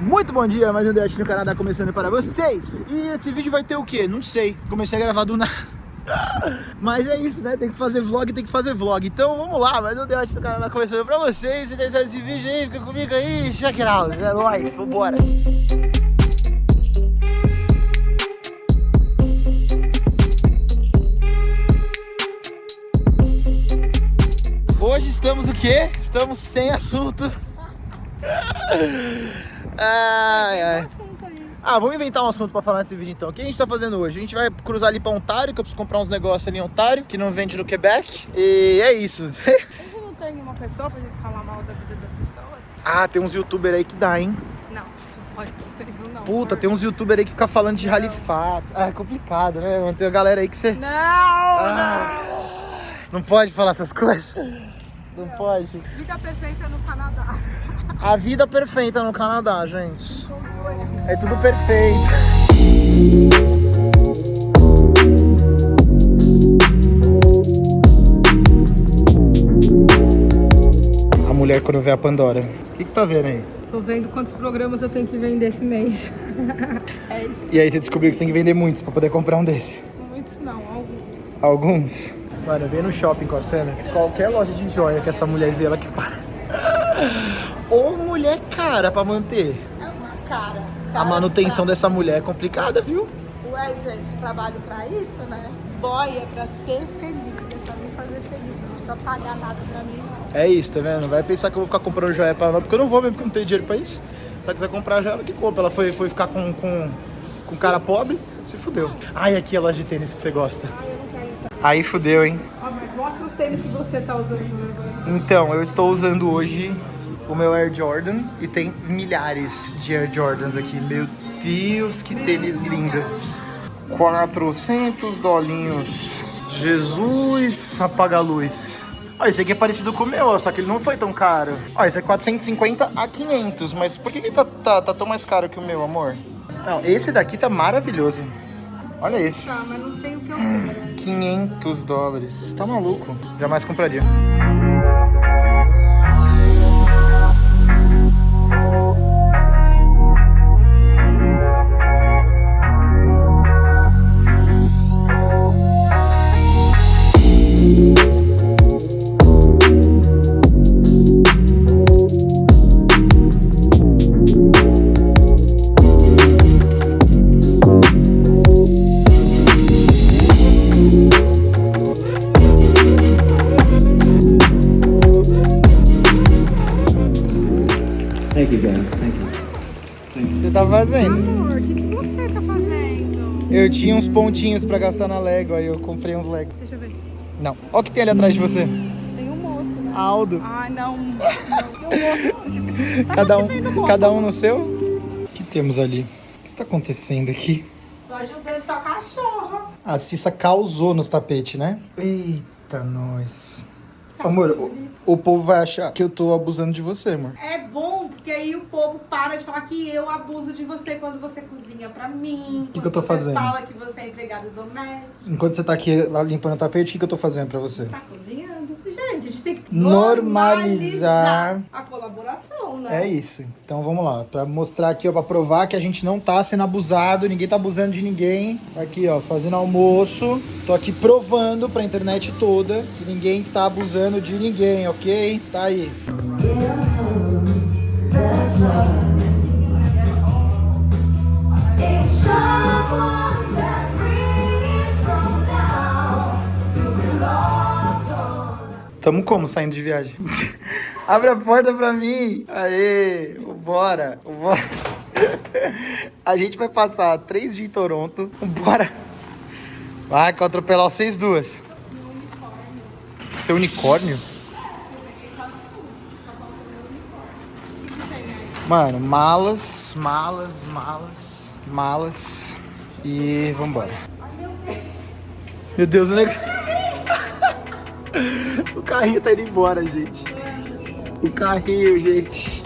Muito bom dia, mais um Date no Canadá começando para vocês. E esse vídeo vai ter o quê? Não sei. Comecei a gravar do nada. Mas é isso, né? Tem que fazer vlog, tem que fazer vlog. Então vamos lá, mais um Date no Canadá começando para vocês. E deixar esse vídeo aí, fica comigo aí, check it out. É nóis, vambora. Hoje estamos o quê? Estamos sem assunto. Ai, ai. Ah, vamos inventar um assunto pra falar nesse vídeo então. O que a gente tá fazendo hoje? A gente vai cruzar ali pra Ontário, que eu preciso comprar uns negócios ali em Ontário, que não vende no Quebec. E é isso. A gente não tem uma pessoa pra gente falar mal da vida das pessoas? ah, tem uns youtubers aí que dá, hein? Não, não pode isso não. Puta, tem uns youtubers aí que ficam falando de Não. Halifax. Ah, é complicado, né? mano? Tem uma galera aí que você... Não, Ah, não pode falar essas coisas? Não pode. não. Vida perfeita no Canadá. A vida perfeita no Canadá, gente. É tudo perfeito. A mulher quando vê a Pandora. O que, que você tá vendo aí? Tô vendo quantos programas eu tenho que vender esse mês. é isso. E aí você descobriu que você tem que vender muitos pra poder comprar um desse. Muitos não, alguns. Alguns? Mano, eu venho no shopping com a cena. Qualquer loja de joia que essa mulher vê, ela que para. Mulher cara pra manter. É uma cara. A manutenção dessa mulher é complicada, viu? Ué, gente, trabalho pra isso, né? Boy é pra ser feliz, é pra me fazer feliz. Não precisa pagar nada pra mim, não. É isso, tá vendo? Vai pensar que eu vou ficar comprando joia pra ela, porque eu não vou mesmo, porque eu não tenho dinheiro pra isso. Se ela quiser comprar joia, ela que compra. Ela foi, foi ficar com, com, com cara pobre, se fudeu. Ai, aqui é a loja de tênis que você gosta. Ai, eu não quero ir pra... Aí fudeu, hein? Ó, mas mostra os tênis que você tá usando. né? Então, eu estou usando hoje o meu Air Jordan e tem milhares de Air Jordans aqui. Meu Deus, que tênis lindo. 400 dolinhos. Jesus, apaga a luz. Ó, esse aqui é parecido com o meu, só que ele não foi tão caro. Ó, esse é 450 a 500, mas por que, que tá, tá, tá tão mais caro que o meu, amor? Não, esse daqui tá maravilhoso. Olha esse. Tá, mas não tem o que eu quero. 500 dólares. Tá maluco? Jamais compraria. Thank you. Thank you. Thank you. Você tá fazendo? Amor, o que, que você tá fazendo? Eu tinha uns pontinhos pra gastar na Lego, aí eu comprei uns Lego. Deixa eu ver. Não. Olha o que tem ali atrás de você. Tem um moço, né? Aldo. Ai, não. não. Tem um moço. Tá Cada um, moço. cada um no seu? O que temos ali? O que está acontecendo aqui? Tô ajudando sua cachorra. A Cissa causou nos tapetes, né? Eita, nós. Amor, o, o povo vai achar que eu tô abusando de você, amor. É bom, porque aí o povo para de falar que eu abuso de você quando você cozinha pra mim. Que que eu tô fazendo? Fala que você é empregado doméstico. Enquanto você tá aqui lá limpando o tapete, o que, que eu tô fazendo pra você? Tá cozinhando. Gente, a gente tem que Normalizar. normalizar a colaboração, né? É isso. Então vamos lá, Pra mostrar aqui, ó, pra provar que a gente não tá sendo abusado, ninguém tá abusando de ninguém. Aqui, ó, fazendo almoço. Estou aqui provando pra internet toda que ninguém está abusando de ninguém, ok? Tá aí. If Tamo como saindo de viagem? Abre a porta pra mim. Aê, bora. A gente vai passar três dias em Toronto. Bora. Vai que eu atropelar vocês duas. Seu unicórnio? Mano, malas, malas, malas, malas. E vambora. Meu Deus, o negócio. O carrinho tá indo embora, gente. O carrinho, gente.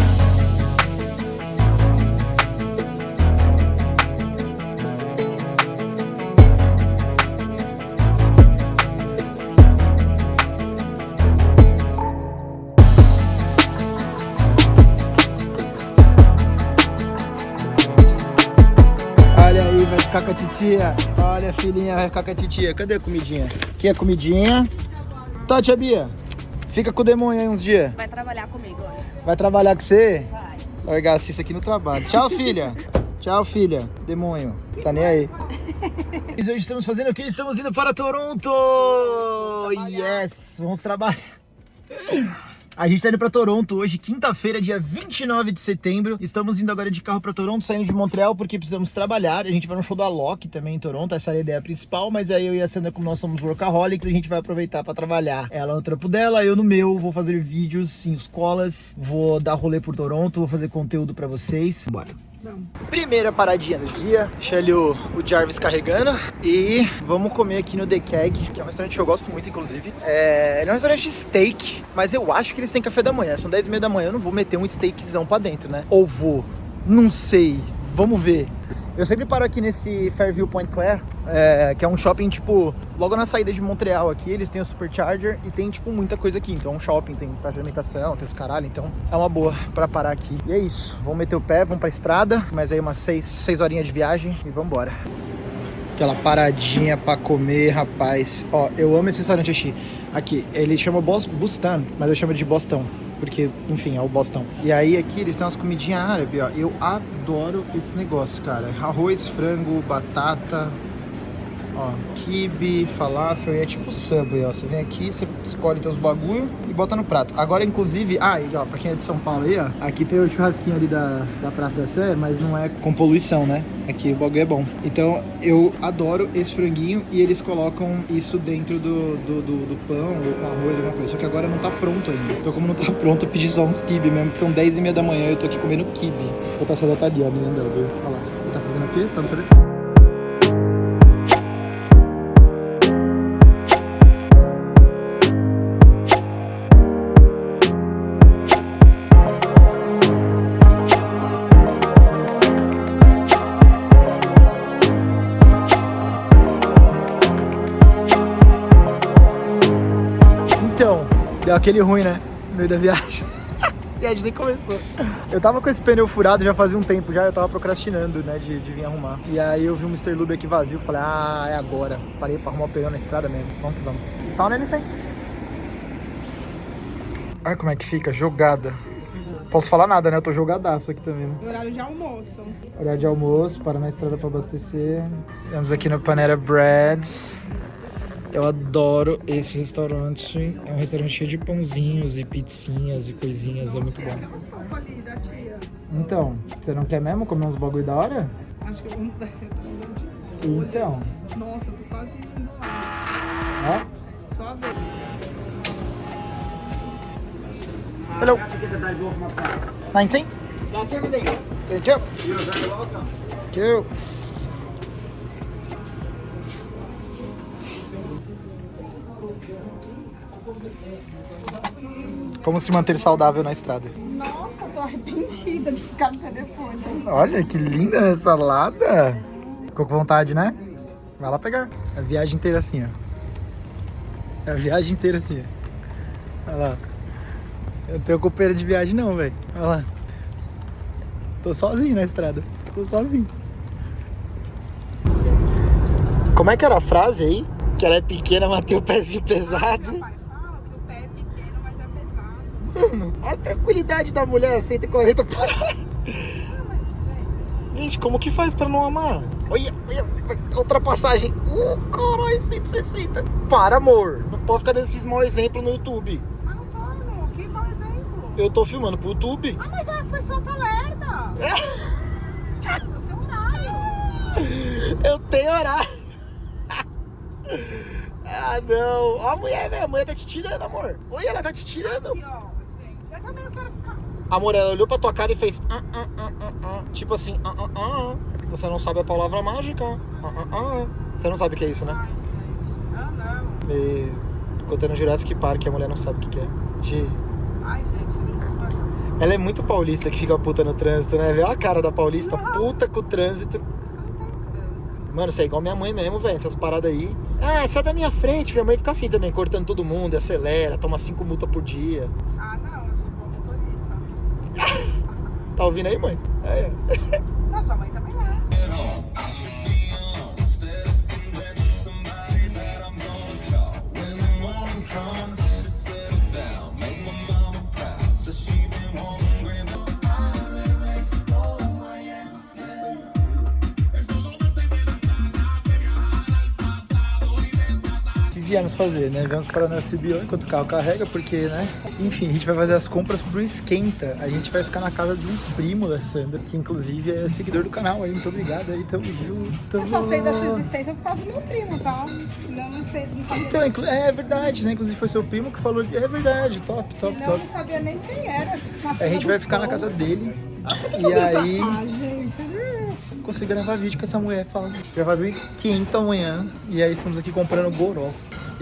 Ficar com a titia. Olha filhinha vai ficar com a titia. Cadê a comidinha? Aqui a comidinha. Tá, tia Bia. Fica com o demônio aí uns dias. Vai trabalhar comigo hoje. Vai trabalhar com você? Vai. Largar a Cissa aqui no trabalho. Tchau, filha. Tchau, filha. Demônio. Tá nem aí. E hoje estamos fazendo o quê? Estamos indo para Toronto! Yes! Vamos trabalhar. A gente tá indo pra Toronto hoje, quinta-feira, dia 29 de setembro. Estamos indo agora de carro pra Toronto, saindo de Montreal porque precisamos trabalhar. A gente vai no show da Loki também em Toronto, essa é a ideia principal. Mas aí eu e a Sandra, como nós somos workaholics, a gente vai aproveitar pra trabalhar. Ela no trampo dela, eu no meu. Vou fazer vídeos em escolas, vou dar rolê por Toronto, vou fazer conteúdo pra vocês. Bora. Primeira paradinha do dia, deixa ali o, o Jarvis carregando e vamos comer aqui no The Keg, que é um restaurante que eu gosto muito, inclusive. É, é um restaurante de steak, mas eu acho que eles têm café da manhã. São 10 e meia da manhã, eu não vou meter um steakzão pra dentro, né? Ou vou, não sei, vamos ver. Eu sempre paro aqui nesse Fairview Point Claire, é, que é um shopping, tipo, logo na saída de Montreal aqui, eles têm o Supercharger e tem, tipo, muita coisa aqui. Então é um shopping, tem de alimentação, tem os caralho, então é uma boa pra parar aqui. E é isso, vamos meter o pé, vamos pra estrada, mas aí umas 6 seis, seis horinhas de viagem e vamos embora. Aquela paradinha pra comer, rapaz. Ó, eu amo esse restaurante aqui. Aqui, ele chama Bos Bustan, mas eu chamo de Bostão. Porque, enfim, é o Bostão. E aí aqui eles têm umas comidinhas árabes, ó. Eu adoro esse negócio, cara. Arroz, frango, batata, ó, kibe, falafel. É tipo Subway, ó. Você vem aqui, você escolhe teus bagulho e bota no prato. Agora, inclusive... Ah, e ó, pra quem é de São Paulo aí, ó. Aqui tem o churrasquinho ali da, da Praça da Sé, mas não é com poluição, né? Aqui o bagulho é bom. Então, eu adoro esse franguinho e eles colocam isso dentro do, do, do, do pão ou com arroz, alguma coisa. Só que agora não tá pronto ainda. Então, como não tá pronto, eu pedi só uns kibe mesmo, que são 10 e meia da manhã e eu tô aqui comendo kibe. Vou ali, ó, menina dela, viu? Olha lá. Ele tá fazendo o quê? Tá no telefone. Deu aquele ruim, né? No meio da viagem. A viagem nem começou. Eu tava com esse pneu furado já fazia um tempo já, eu tava procrastinando, né, de, de vir arrumar. E aí eu vi um Mr. Lube aqui vazio, falei, ah, é agora. Parei pra arrumar o pneu na estrada mesmo. Vamos que vamos. Found anything? Olha como é que fica, jogada. Posso falar nada, né? Eu tô jogadaço aqui também, né? Horário de almoço. Horário de almoço, para na estrada para abastecer. Estamos aqui no Panera Breads. Eu adoro esse restaurante. É um restaurante cheio de pãozinhos e pizzinhas e coisinhas. É muito bom. Sopa ali da tia. Então, você não quer mesmo comer uns bagulho da hora? Acho que eu vou mudar. Então, Nossa, eu tô quase indo lá. ó. Só a vez. Hello. 19? That's everything. Thank you. Very welcome. Thank you. Como se manter saudável na estrada? Nossa, tô arrependida de ficar no telefone. Olha que linda essa salada. Ficou com vontade, né? Vai lá pegar. A viagem inteira assim, ó. A viagem inteira assim, ó. Olha lá. Eu não tenho copeira de viagem não, velho. Olha lá. Tô sozinho na estrada. Tô sozinho. Como é que era a frase aí? Que ela é pequena, mas tem o pezinho pesado. Meu pai fala que o pé é pequeno, mas é pesado. Mano, a tranquilidade da mulher, 140 por hora. Gente, como que faz pra não amar? Olha, olha, ultrapassagem. Uh, caralho, 160. Para, amor. Não pode ficar dando esses maus exemplos no YouTube. Mas não tô, amor. Que mau exemplo. Eu tô filmando pro YouTube. Ah, mas a pessoa tá lerda. Eu tenho horário. Eu tenho horário. ah, não. Ó a mulher, velho. A mulher tá te tirando, amor. Olha, ela tá te tirando. Aqui, ó, também eu quero ficar. Amor, ela olhou pra tua cara e fez. "Ah, ah, ah, ah, ah." Tipo assim, ah, ah, ah. Você não sabe a palavra mágica. Ah, ah, ah. Você não sabe o que é isso, né? Ai, gente. Ah, não. E contando Jurassic Park, a mulher não sabe o que é. De... Ai, gente. Não. Ela é muito paulista que fica puta no trânsito, né? Vê a cara da paulista, puta com o. Não trânsito. Mano, você é igual minha mãe mesmo, velho. Essas paradas aí. Ah, sai da minha frente. Minha mãe fica assim também, cortando todo mundo, acelera, toma cinco multas por dia. Ah, não. Eu sou bom motorista. Tá ouvindo aí, mãe? É. viemos fazer, né? Viemos para na CBO enquanto o carro carrega, porque, né? Enfim, a gente vai fazer as compras pro Esquenta. A gente vai ficar na casa de um primo da Sandra, que inclusive é seguidor do canal aí. Muito obrigado aí, tamo junto. Eu só sei da sua existência por causa do meu primo, tá? Eu não sei, não sabia, Então, inclu- é verdade, né? Inclusive foi seu primo que falou. É verdade, top, top, senão eu top. não sabia nem quem era. A gente vai ficar na casa dele. E aí, Ah, gente. consigo gravar vídeo com essa mulher falando. Fazer um esquenta amanhã. E aí estamos aqui comprando goró.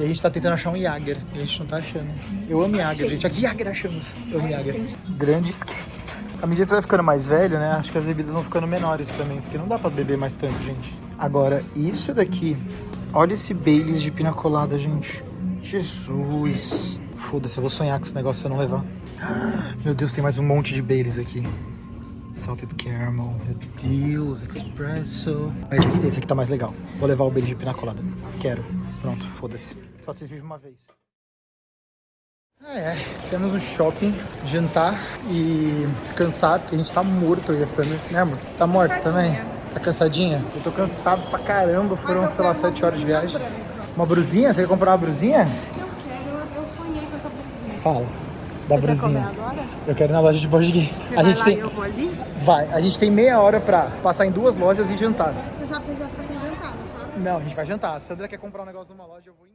E a gente tá tentando achar um Jager. E a gente não tá achando. Eu amo Jager, gente. Aqui Jager achamos. Eu amo Jager. Grande esquenta. À medida que você vai ficando mais velho, né? Acho que as bebidas vão ficando menores também. Porque não dá pra beber mais tanto, gente. Agora, isso daqui. Olha esse Baileys de pina colada, gente. Jesus. Foda-se, eu vou sonhar com esse negócio se eu não levar. Meu Deus, tem mais um monte de Baileys aqui. Salted caramel, meu Deus, espresso. Mas esse aqui, esse aqui tá mais legal. Vou levar o Baileys de pina colada. Quero. Pronto, foda-se. Só se vive uma vez. Ah, é. Temos um shopping, jantar e descansar, porque a gente tá morto, e a Sandra. Né, amor? Tá morto também? Tá cansadinha? Eu tô cansado pra caramba. Foram, sei lá, sete horas de viagem. Uma brusinha? Você quer comprar uma brusinha? Eu quero, eu sonhei com essa blusinha. Fala. Da Você quer brusinha. comer agora? Eu quero ir na loja de board game. Você A vai gente lá tem. eu vou ali? Vai, a gente tem meia hora pra passar em duas lojas e jantar. Você sabe que a gente vai ficar sem jantar, não sabe? Não, a gente vai jantar. A Sandra quer comprar um negócio numa loja, eu vou